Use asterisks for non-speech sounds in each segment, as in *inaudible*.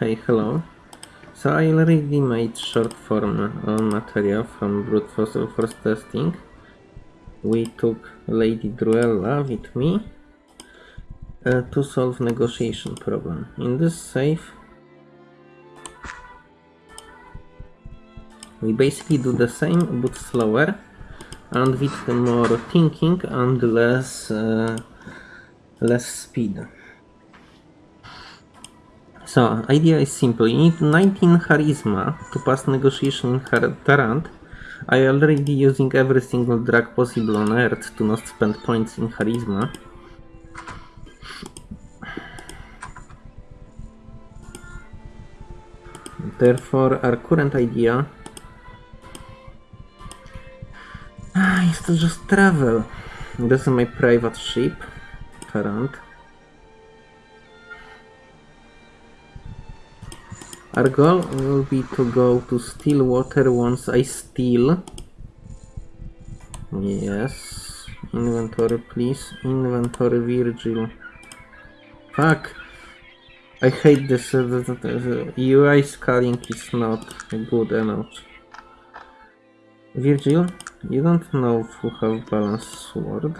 Hey, hello. So I already made short form material from brute fossil force testing. We took Lady Druella with me uh, to solve negotiation problem. In this safe, we basically do the same but slower and with more thinking and less uh, less speed. So, idea is simple. You need 19 charisma to pass negotiation in Tarant. I already using every single drug possible on earth to not spend points in charisma. Therefore, our current idea *sighs* is to just travel. This is my private ship, Tarant. Our goal will be to go to Stillwater once I steal. Yes. Inventory, please. Inventory, Virgil. Fuck. I hate this. Uh, the, the, the UI scaling is not good enough. Virgil, you don't know who have balanced sword.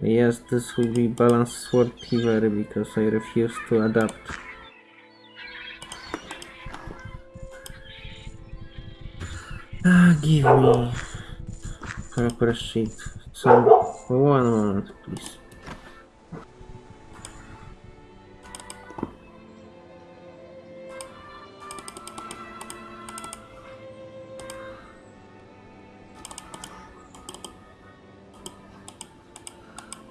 Yes, this will be balanced sword Tiver because I refuse to adapt. Ah, give me proper sheet. So, one moment, please.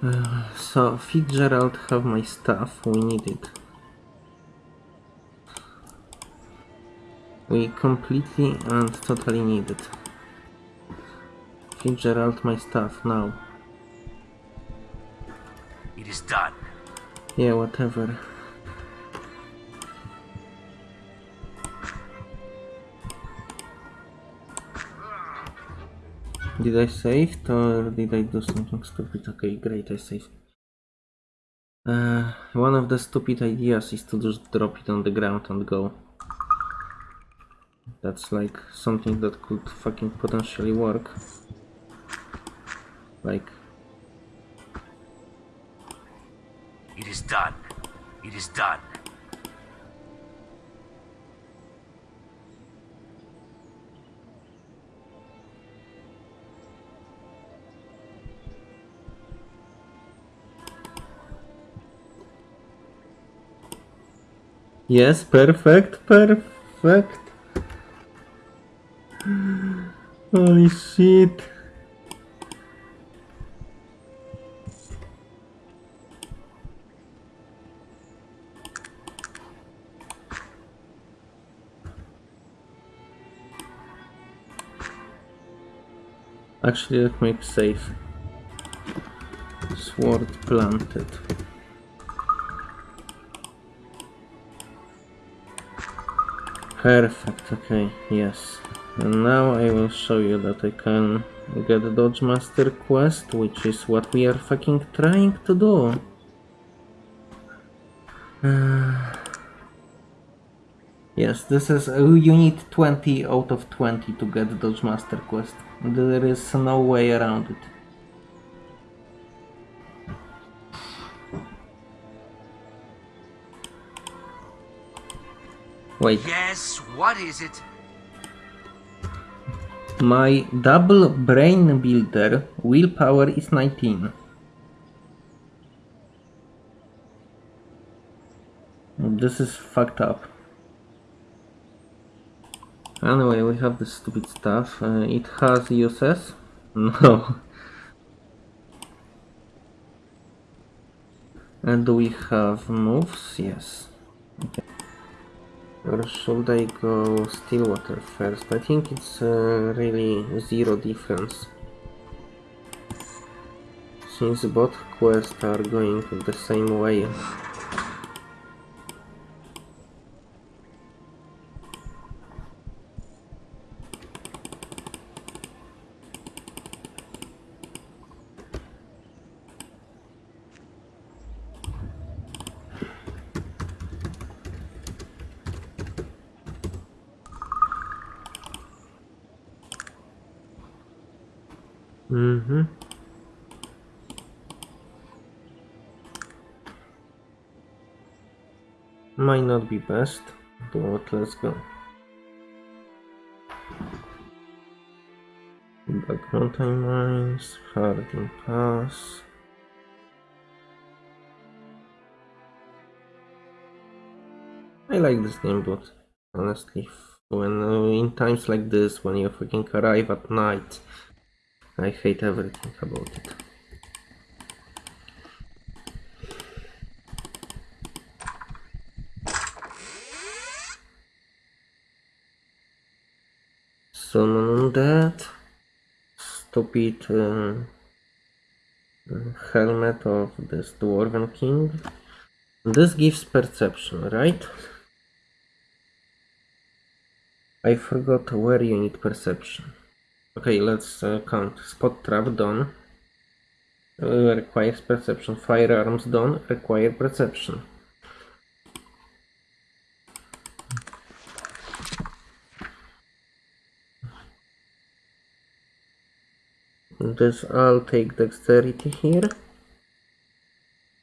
Uh, so, Fitzgerald have my stuff, we need it. We completely and totally need it. Fitzgerald my stuff now. It is done. Yeah, whatever. Did I save or did I do something stupid? Okay, great, I saved. Uh, one of the stupid ideas is to just drop it on the ground and go. That's like something that could fucking potentially work. Like, It is done. It is done. yes, perfect, perfect. Holy shit. Actually, let me save. Sword planted. Perfect, okay, yes. And now I will show you that I can get the Dodge Master quest, which is what we are fucking trying to do. *sighs* Yes, this is... Uh, you need 20 out of 20 to get Dodge Master quest. There is no way around it. Wait. Yes, what is it? My double brain builder willpower is 19. This is fucked up. Anyway, we have this stupid stuff. Uh, it has uses? *laughs* No. And we have moves? Yes. Okay. Or should I go Stillwater first? I think it's uh, really zero difference. Since both quests are going the same way. Mm-hmm. Be best, but let's go. Back mountain mines, Harding Pass. I like this game, but honestly, when uh, in times like this, when you fucking arrive at night, I hate everything about it. Of that. Stupid uh, helmet of this Dwarven King. This gives perception, right? I forgot where you need perception. Okay, let's uh, count. Spot trap done. Uh, requires perception. Firearms done. Require perception. This I'll take dexterity here.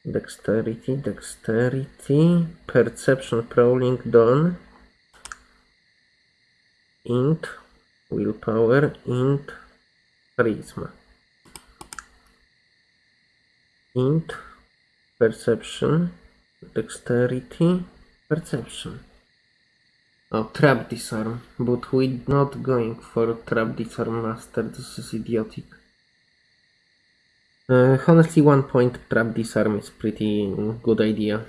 Dexterity, dexterity, perception, prowling done. Int, willpower, int, charisma. Int, perception, dexterity, perception. Oh, trap disarm, but we're not going for trap disarm master, this is idiotic. Uh, honestly, one point trap disarm is pretty good idea,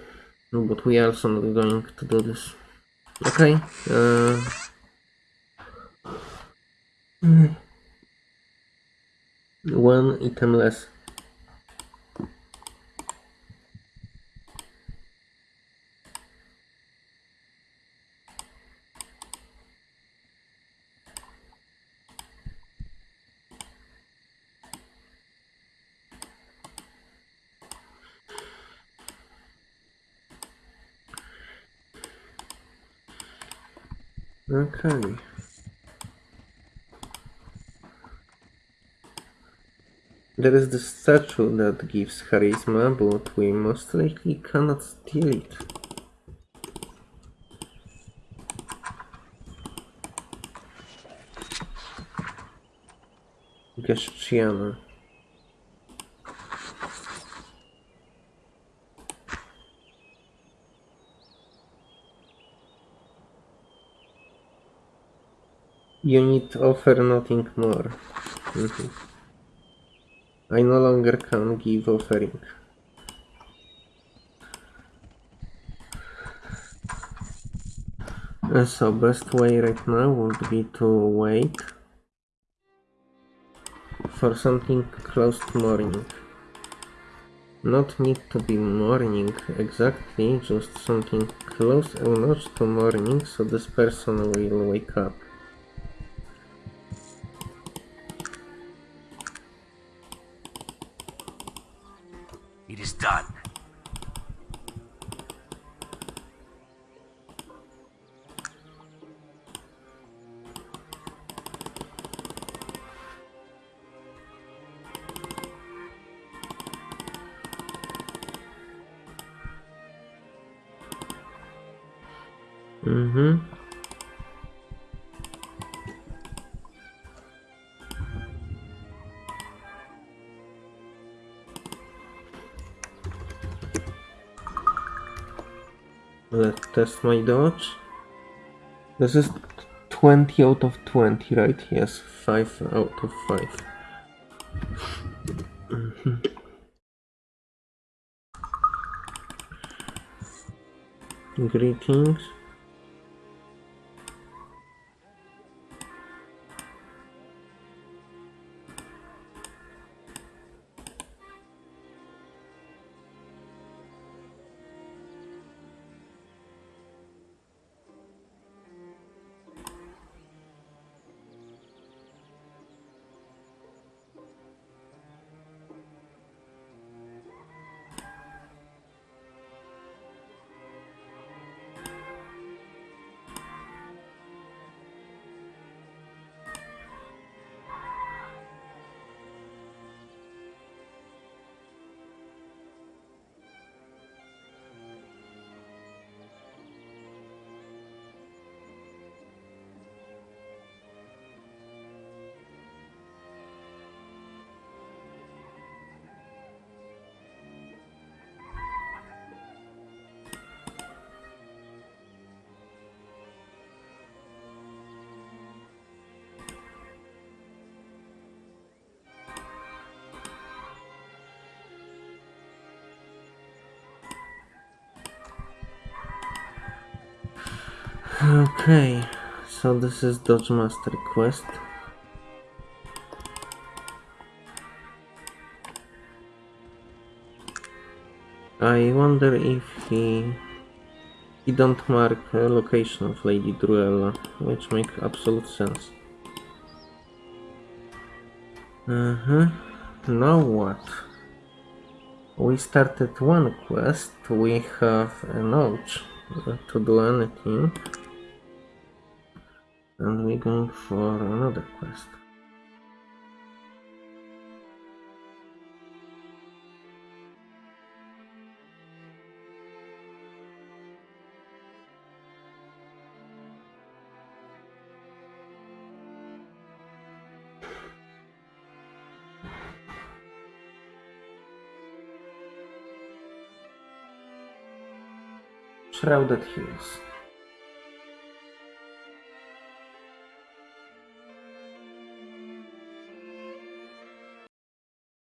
but we are also not going to do this. Okay. Uh, one item less. Okay. There is the statue that gives charisma, but we most likely cannot steal it. Geszciana. You need offer nothing more. Mhm. I no longer can give offering. Uh, So best way right now would be to wait for something close to morning. Not need to be morning exactly, just something close enough to morning so this person will wake up. Let's test my dodge. This is 20 out of 20, right? Yes, 5 out of 5. Mhm. Greetings. Okay, so this is Dodge Master quest. I wonder if he he don't mark a location of Lady Druella, which makes absolute sense. Uh-huh. Now what? We started one quest, we have a notch to do anything. And we're going for another quest. Shrouded Hills.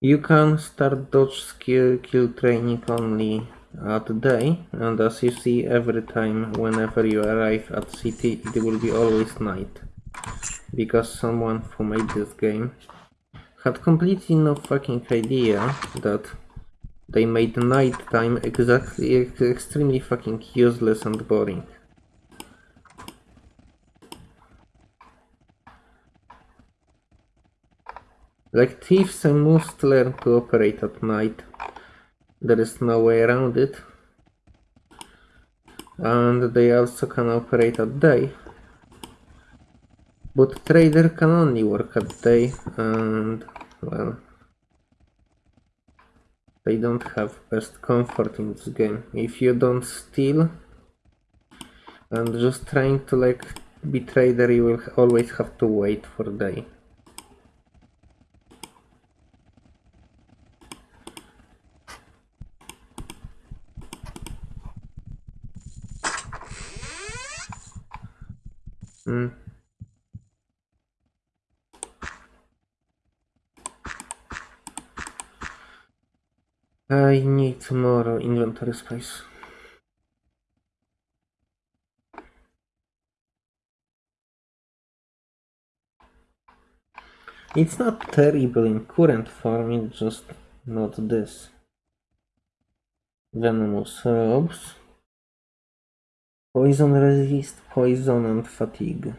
You can start dodge skill kill training only at day, and as you see every time whenever you arrive at city it will be always night. Because someone who made this game had completely no fucking idea that they made nighttime exactly extremely fucking useless and boring. Like thieves I must learn to operate at night. There is no way around it. And they also can operate at day. But trader can only work at day and well they don't have best comfort in this game. If you don't steal and just trying to like be trader you will always have to wait for day. Mm. I need more inventory space. It's not terrible in current form, it's just not this. Venomous robes. Poison resist, poison and fatigue.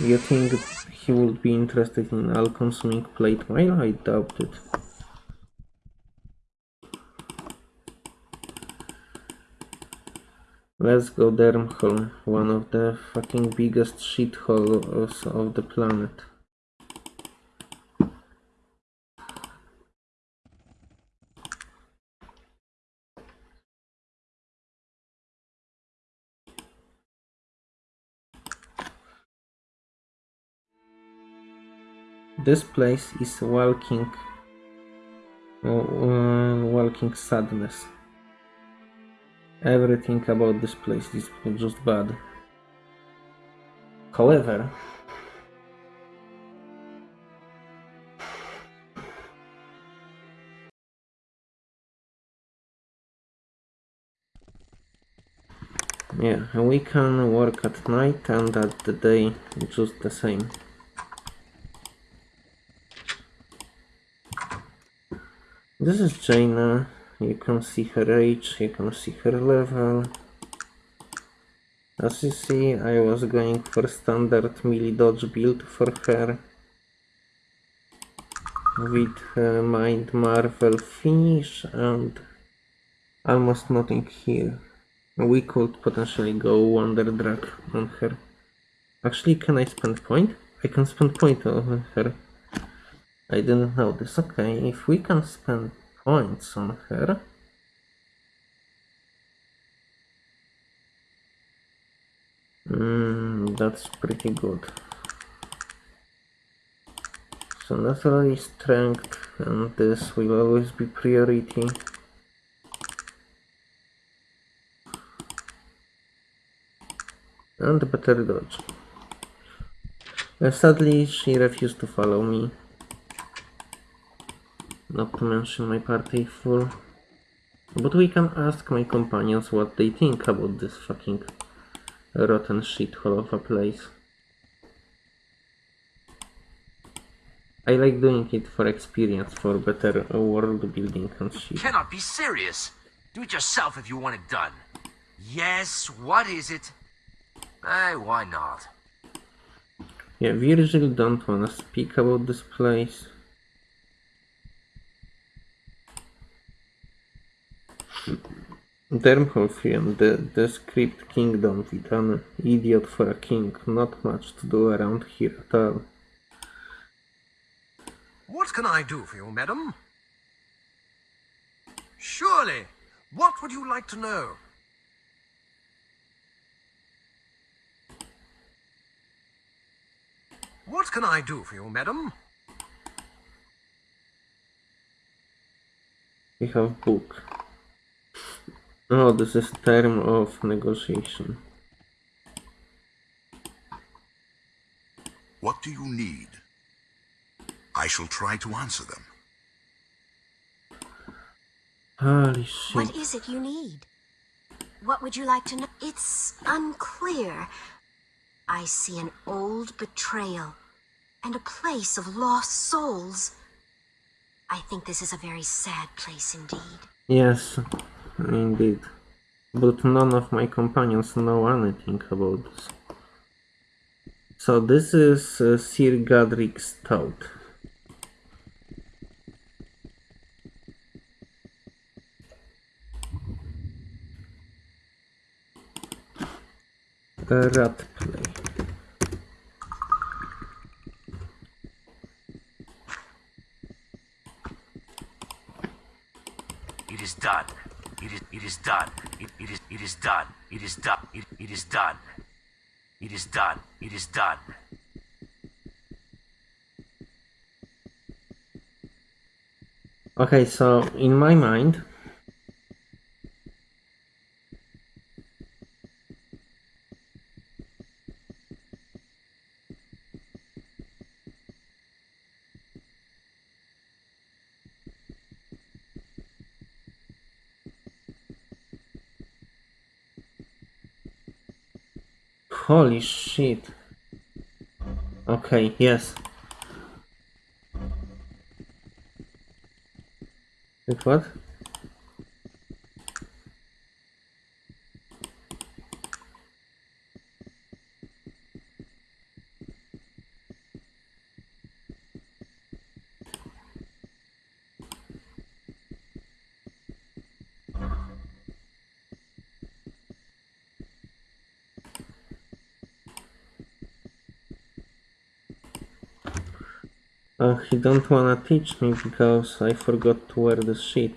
You think he would be interested in all-consuming plate mail? I doubt it. Let's go Dernholm, one of the fucking biggest shitholes of the planet. This place is walking, uh, walking sadness. Everything about this place is just bad. However, yeah, we can work at night and at the day just the same. This is Jayna. You can see her age, you can see her level. As you see, I was going for standard melee dodge build for her. With uh, Mind Marvel finish and almost nothing here. We could potentially go Wonder Drag on her. Actually, can I spend point? I can spend point on her. I didn't know this. Okay, if we can spend points on her. Mm, that's pretty good. So naturally strength and this will always be priority. And better dodge. Uh, sadly, she refused to follow me. Not to mention my party full. But we can ask my companions what they think about this fucking rotten shithole of a place. I like doing it for experience, for better world building and shit. Cannot be serious. Do it yourself if you want it done. Yes, what is it? Eh, why not? Yeah, Virgil don't wanna speak about this place. Dermholfian, the, the script kingdom with an idiot for a king. Not much to do around here at all. What can I do for you, madam? Surely. What would you like to know? What can I do for you, madam? We have book. Oh, this is term of negotiation. What do you need? I shall try to answer them. Holy shit. What is it you need? What would you like to know? It's unclear. I see an old betrayal and a place of lost souls. I think this is a very sad place indeed. Yes, indeed. But none of my companions know anything about this. So this is uh, Sir Godric Stout. A rat play. It is done. It is it is done. It, it is it is done. It is done. It, it is done. It is done. It is done. Okay, so in my mind, holy shit. Okay, yes. Wait, don't wanna teach me because I forgot to wear the sheet.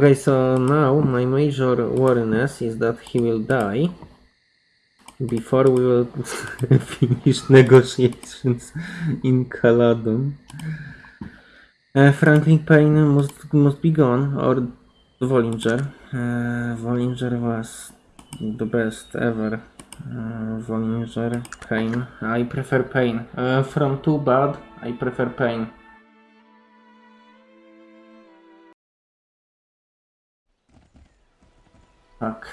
Okay, so now my major worriness is that he will die before we will *laughs* finish negotiations in Caladon. Uh, Franklin Payne must, must be gone, or Vollinger. Uh, Vollinger was the best ever. Uh, Vollinger, Payne. I prefer Payne. Uh, from Too Bad, I prefer Payne. Fuck.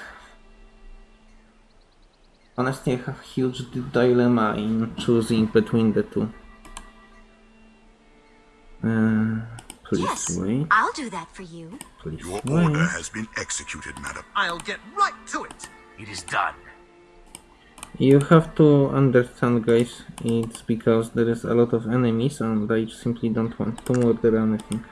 Honestly, I have huge dilemma in choosing between the two. Uh, please yes, wait. I'll do that for you. Please Your wait. order has been executed, madam. I'll get right to it. It is done. You have to understand, guys. It's because there is a lot of enemies, and I simply don't want to murder anything.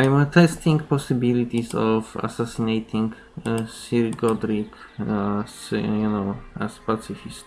I'm testing possibilities of assassinating uh, Sir Godric, uh, as, you know, as pacifist.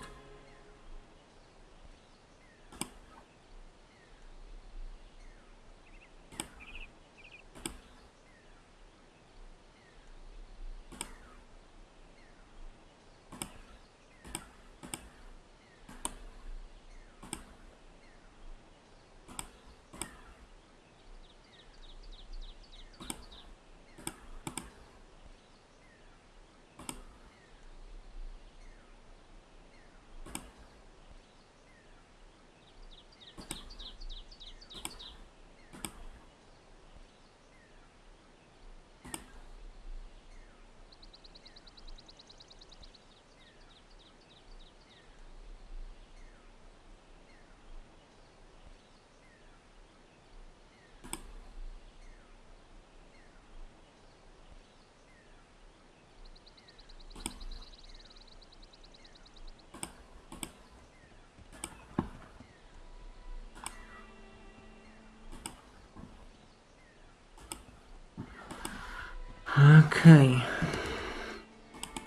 Okay.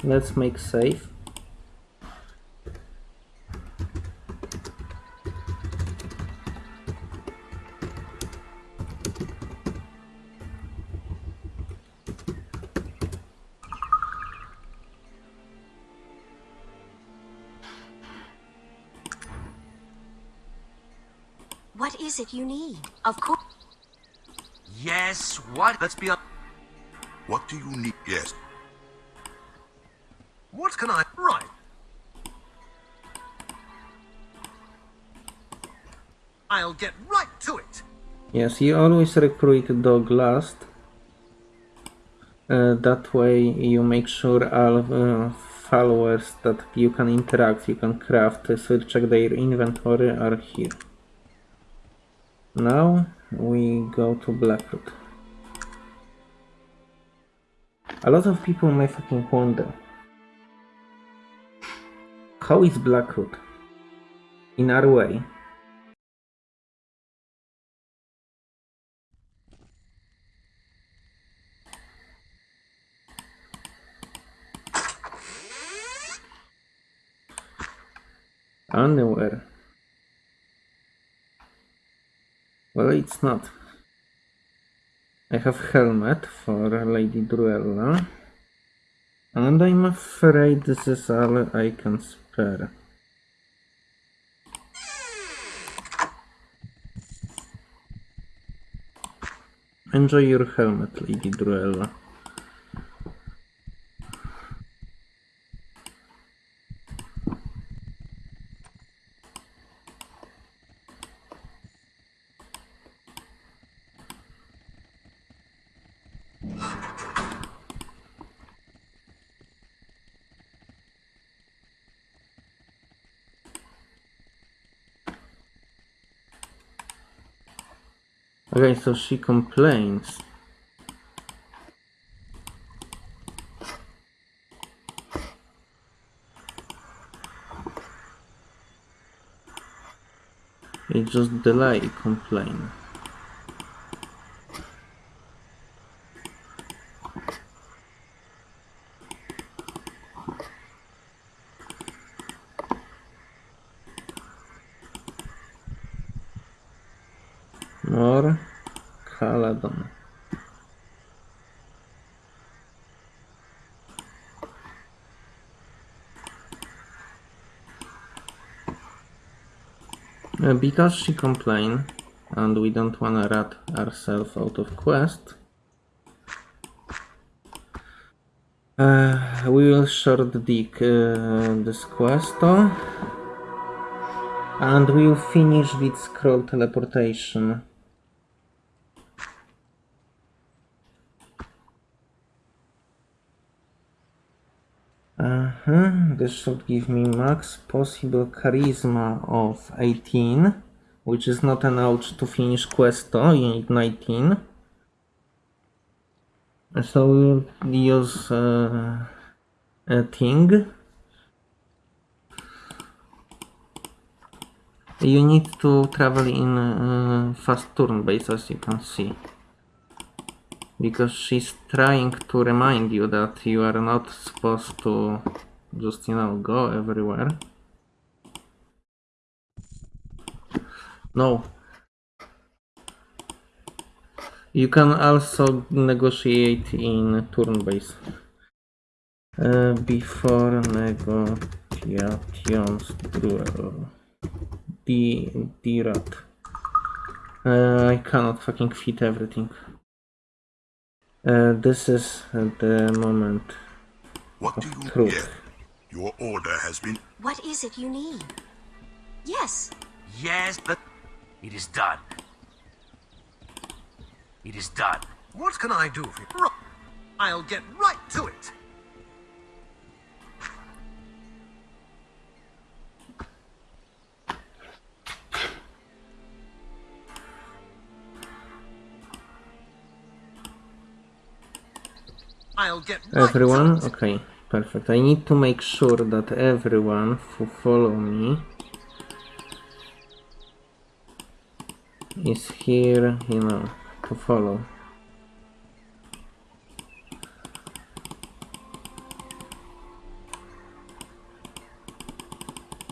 Let's make save. What is it you need? Of course. Yes, what? Let's be up. What do you need? Yes. What can I... Right. I'll get right to it. Yes, you always recruit dog last. Uh, that way you make sure all uh, followers that you can interact, you can craft, uh, so check their inventory are here. Now we go to Blackroot. A lot of people may fucking wonder how is Blackroot in our way? Underwear. Well, it's not. I have helmet for Lady Druella. And I'm afraid this is all I can spare. Enjoy your helmet, Lady Druella. So she complains. It's just delay complain. More Uh, because she complained and we don't wanna rat ourselves out of quest uh, we will short dig uh, this quest and we will finish with scroll teleportation Uh-huh. This should give me max possible charisma of 18, which is not enough to finish quest though, you need 19. So we'll use uh, a thing. You need to travel in uh, fast turn base as you can see because she's trying to remind you that you are not supposed to just you know go everywhere. No. You can also negotiate in turn base. Uh, before negotiations duel the the rat uh, I cannot fucking fit everything. Uh, this is the moment What do you truth. get? Your order has been. What is it you need? Yes. Yes, but it is done. It is done. What can I do for you? I'll get right to it. I'll get right Everyone? to it. Okay, perfect. I need to make sure that everyone who follow me is here, you know, to follow.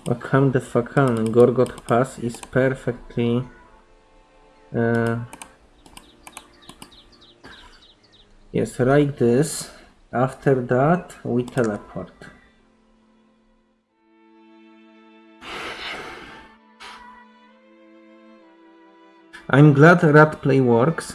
Akam the Fakan Gorgot Pass is perfectly uh, Yes, like this after that, we teleport. I'm glad rat play works.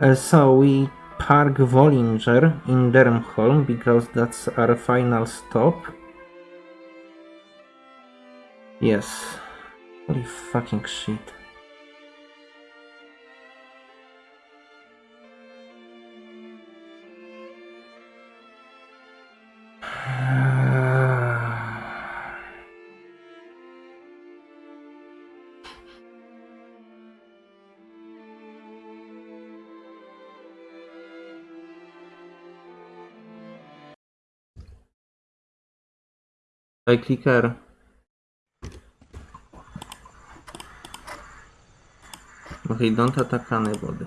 Uh, so we park Vollinger in Dernholm because that's our final stop. Yes. Holy fucking shit. By clicker. Okay, don't attack anybody.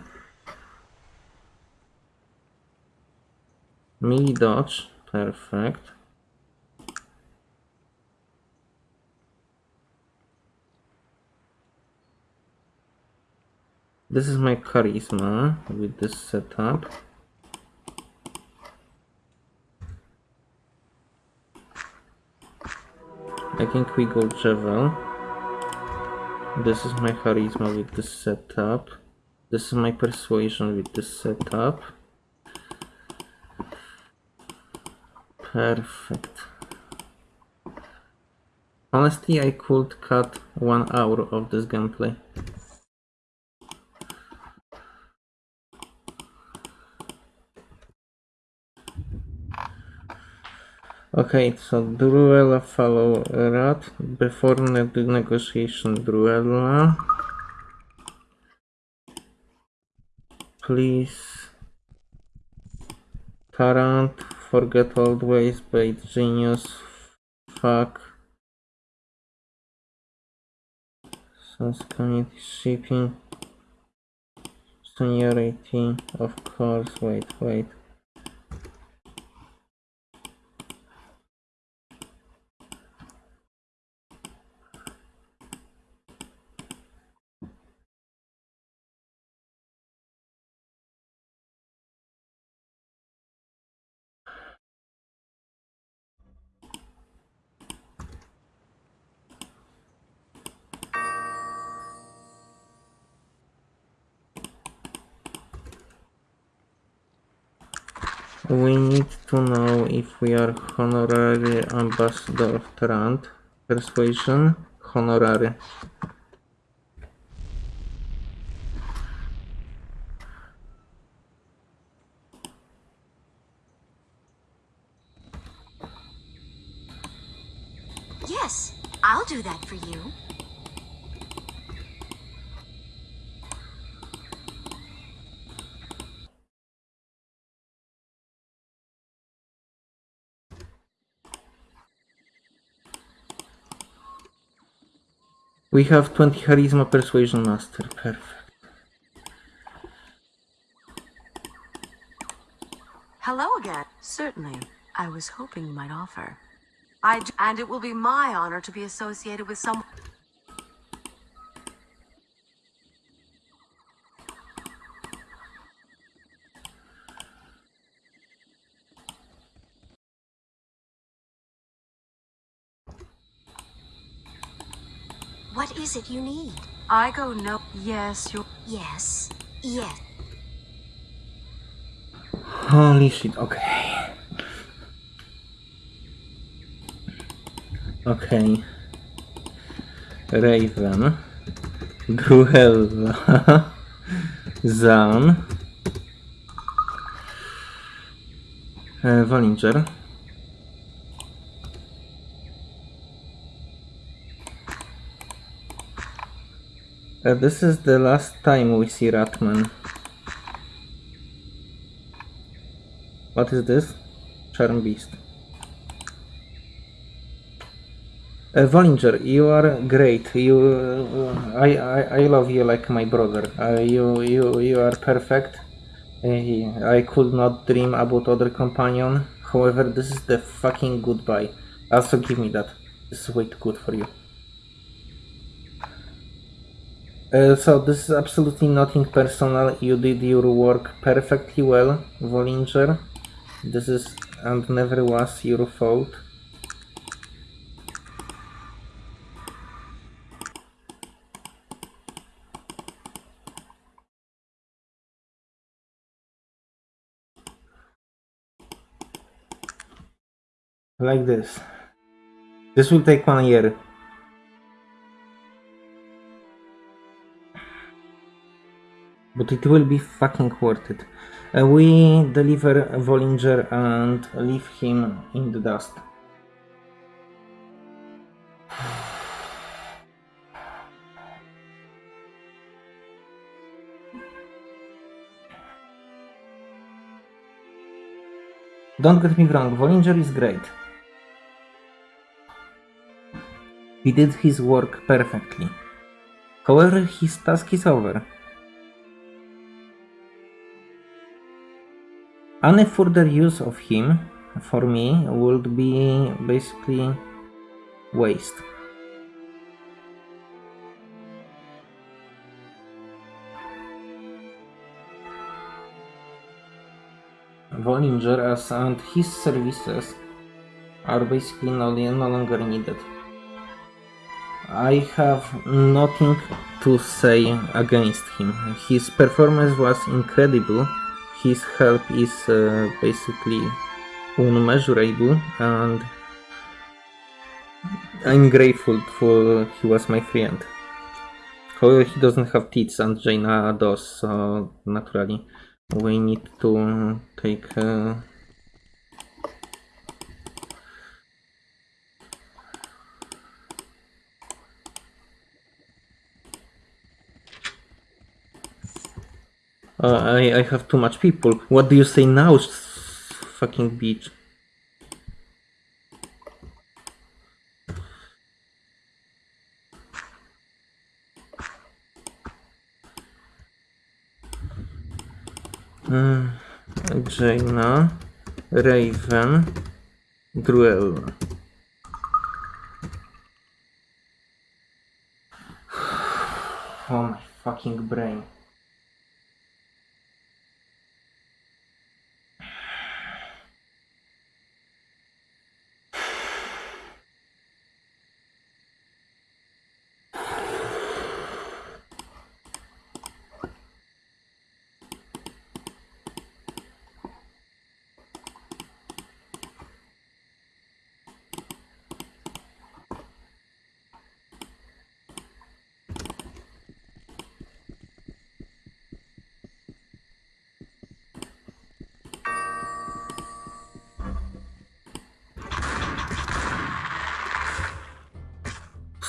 Me dodge, perfect. This is my charisma with this setup. I think we go Javel. This is my charisma with this setup. This is my persuasion with this setup. Perfect. Honestly, I could cut one hour of this gameplay. Okay, so Druella follow Rat. Before ne the negotiation, Druella. Please. Tarant, forget old ways, bait genius. Fuck. Sans community shipping. Seniority, of course, wait, wait. Are honorary ambassador of Tarant. Persuasion, honorary. We have 20 charisma persuasion master. Perfect. Hello again. Certainly. I was hoping you might offer. I and it will be my honor to be associated with some. What is it you need? I go no. Yes, you. Yes, yes. Holy shit, okay. Okay. Raven. Gruella. *laughs* Zan. E, Uh, this is the last time we see Ratman. What is this? Charm Beast. Uh, Vollinger, you are great. You, uh, I, I, I love you like my brother. Uh, you, you, you are perfect. I I could not dream about other companion. However, this is the fucking goodbye. Also, give me that. This is way too good for you. Uh, so this is absolutely nothing personal. You did your work perfectly well, Vollinger. This is and never was your fault. Like this. This will take one year. But it will be fucking worth it. Uh, we deliver Vollinger and leave him in the dust. Don't get me wrong, Vollinger is great. He did his work perfectly. However, his task is over. Any further use of him, for me, would be basically waste. Vollinger and his services are basically no, no longer needed. I have nothing to say against him. His performance was incredible. His help is uh, basically unmeasurable, and I'm grateful for he was my friend. However, he doesn't have teeth, and Jayna does, so naturally we need to take. Uh, Uh, I, I have too much people. What do you say now, fucking bitch? Mm, Jayna, Raven, Gruella. *sighs* Oh my fucking brain.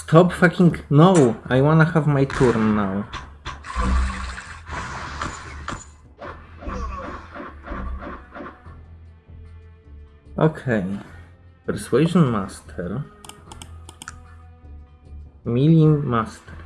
Stop fucking no! I wanna have my turn now. Okay. Persuasion Master. Melee Master.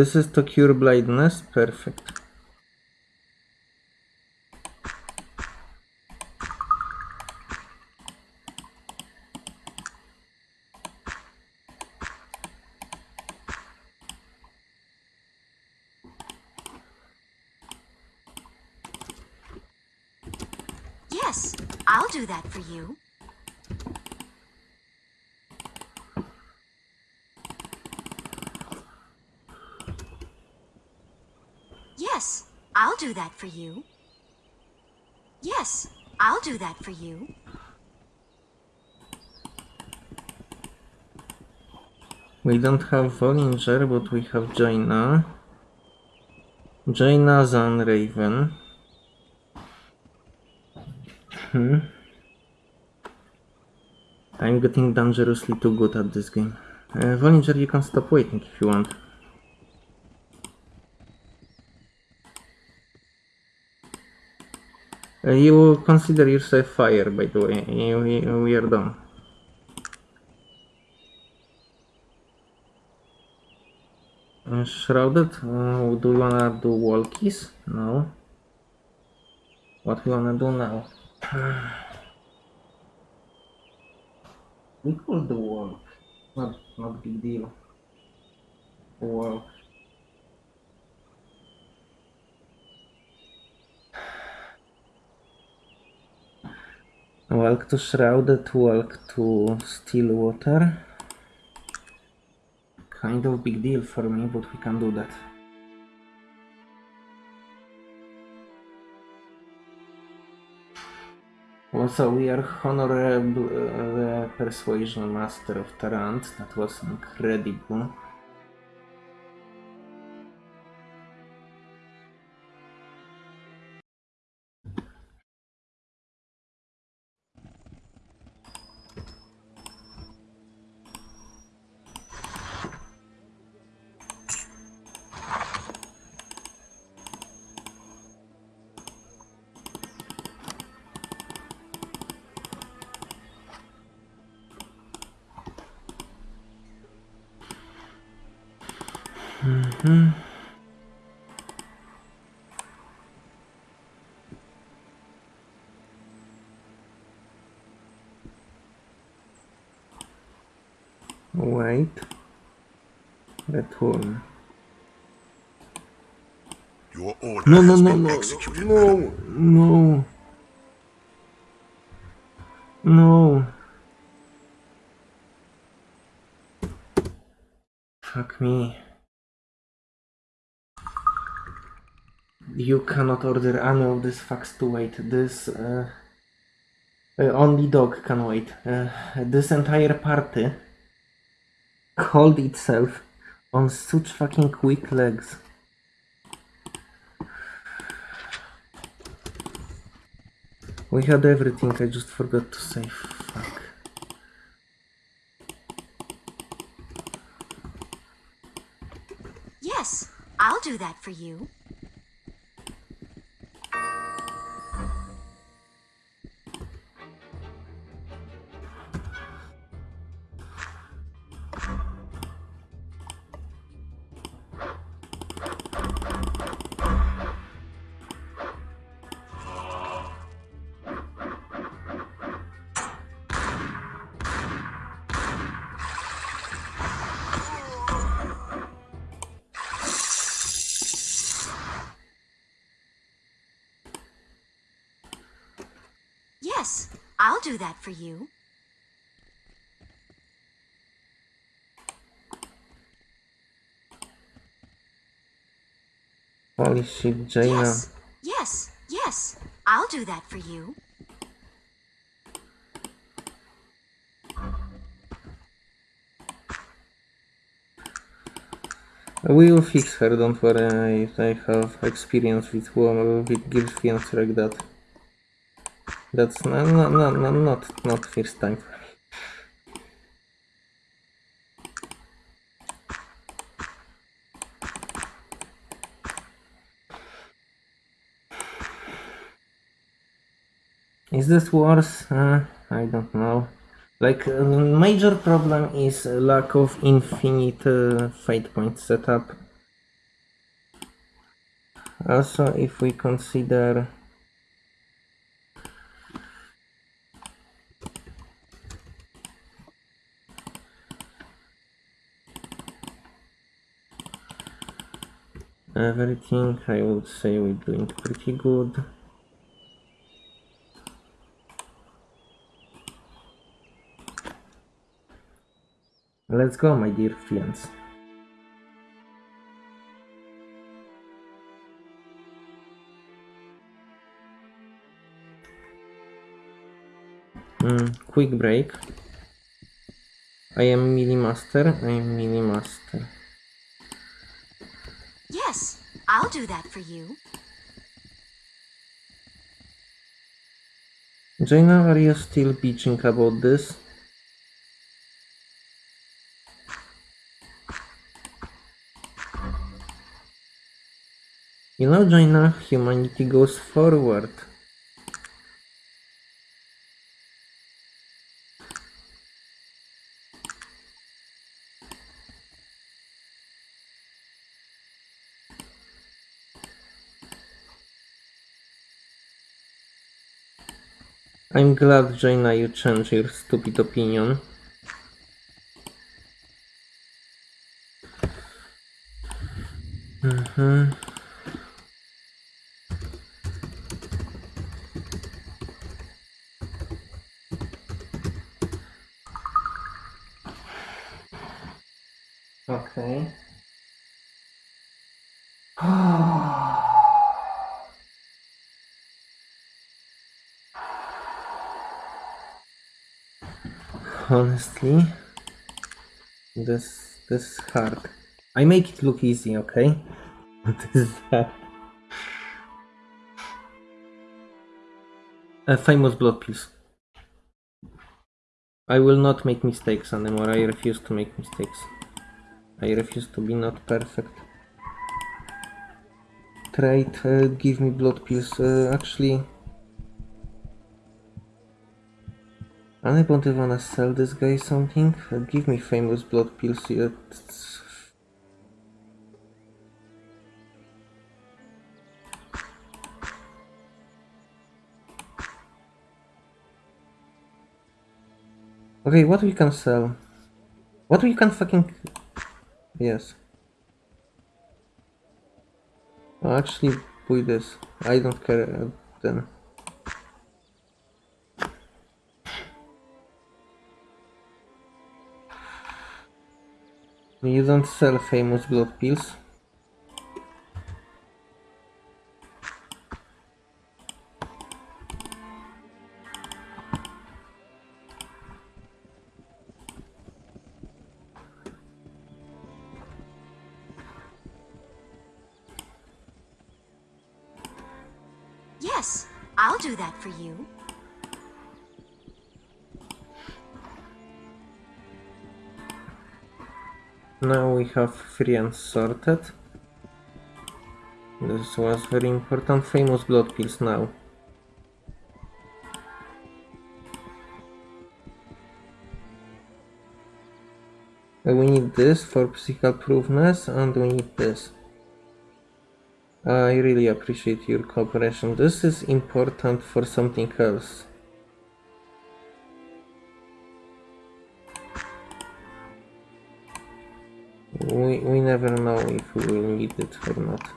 This is to cure blindness. Perfect. Yes, I'll do that for you. Yes, I'll do that for you. Yes, I'll do that for you. We don't have Vollinger, but we have Jayna. Jayna Zan Raven. Hmm. I'm getting dangerously too good at this game. Uh, Vollinger, you can stop waiting if you want. Uh, you consider yourself fire, by the way. You, you, we are done. Shrouded? Uh, do you wanna do walkies? No. What we wanna do now? *sighs* we could do walk. Not, not big deal. Walk. Walk to Shrouded, walk to Stillwater. Kind of big deal for me, but we can do that. Also, we are honorable uh, persuasion master of Tarant. That was incredible. Hmm. Wait. That one. Your order No, no, has no, been no, executed. no, no, no. Fuck me. You cannot order any of these fucks to wait. This uh, uh, only dog can wait. Uh, this entire party called itself on such fucking quick legs. We had everything, I just forgot to say. Fuck. Yes, I'll do that for you. Yes, I'll do that for you. Holy shit, Jayna. Yes, yes, yes, I'll do that for you. We will fix her, don't worry. I, I have experience with women, with girlfriends like that. That's not, not, not, not, not, not first time. Is this worse? Uh, I don't know. Like, uh, major problem is lack of infinite uh, point setup. Also, if we consider everything, I would say we're doing pretty good. Let's go, my dear friends. Mm, quick break. I am Mini Master. I am Mini Master. I'll do that for you. Jayna, are you still bitching about this? You know, Jayna, humanity goes forward. I'm glad, Jaina, you changed your stupid opinion. Mhm. Honestly, this this is hard. I make it look easy, okay? *laughs* This is hard. Uh, famous blood pills. I will not make mistakes anymore. I refuse to make mistakes. I refuse to be not perfect. Trade, uh, give me blood pills. Uh, actually, anybody wanna sell this guy something? Give me famous blood pills. It's- Okay, what we can sell? What we can fucking... Yes. Oh, actually, buy this. I don't care uh, then. You don't sell famous blood pills. Yes, I'll do that for you. Now we have free and sorted. This was very important. Famous blood pills now. Uh, We need this for physical proofness and we need this. I really appreciate your cooperation. This is important for something else. We, we never know if we will need it or not.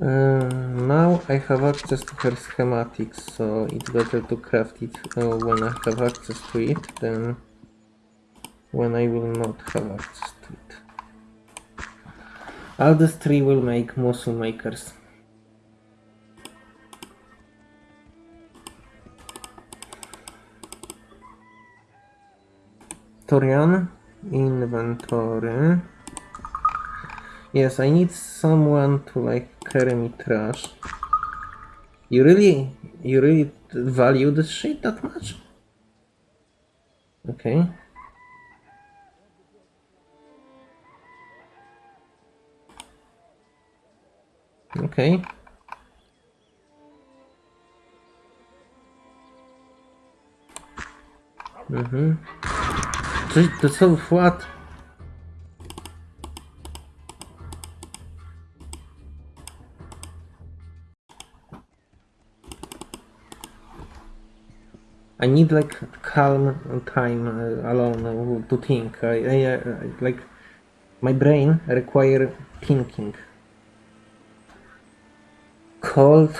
Uh, now I have access to her schematics, so it's better to craft it uh, when I have access to it than when I will not have access to it. These three will make muscle makers. Torian, inventory. Yes, I need someone to like carry me trash. You really, you really value this shit that much? Okay. Okay. Mhm. So what? I need like calm time alone to think. I, I, uh, like my brain require thinking. Cold.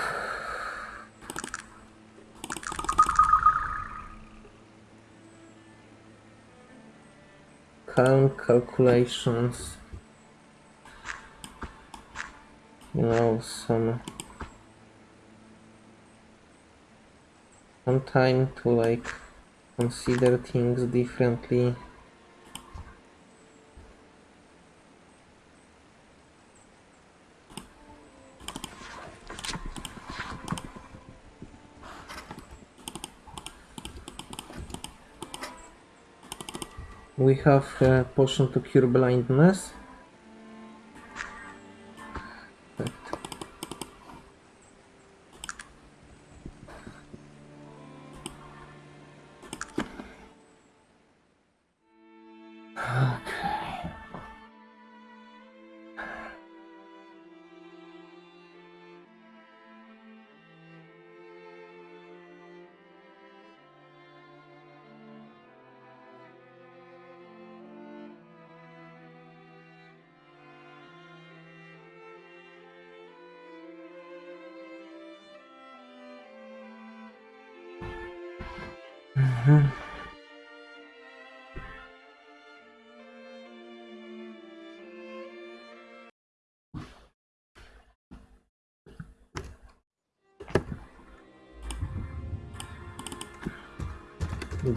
Calm calculations. You know, some some time to like consider things differently. We have a potion to cure blindness.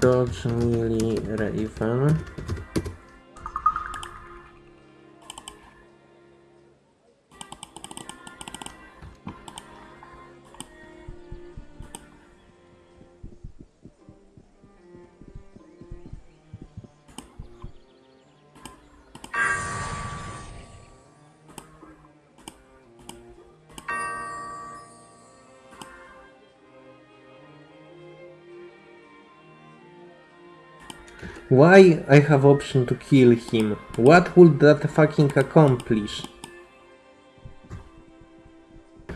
Dodge Melee Raven. Why I have option to kill him? What would that fucking accomplish? *sighs*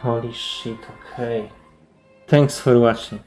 Holy shit, okay. Thanks for watching.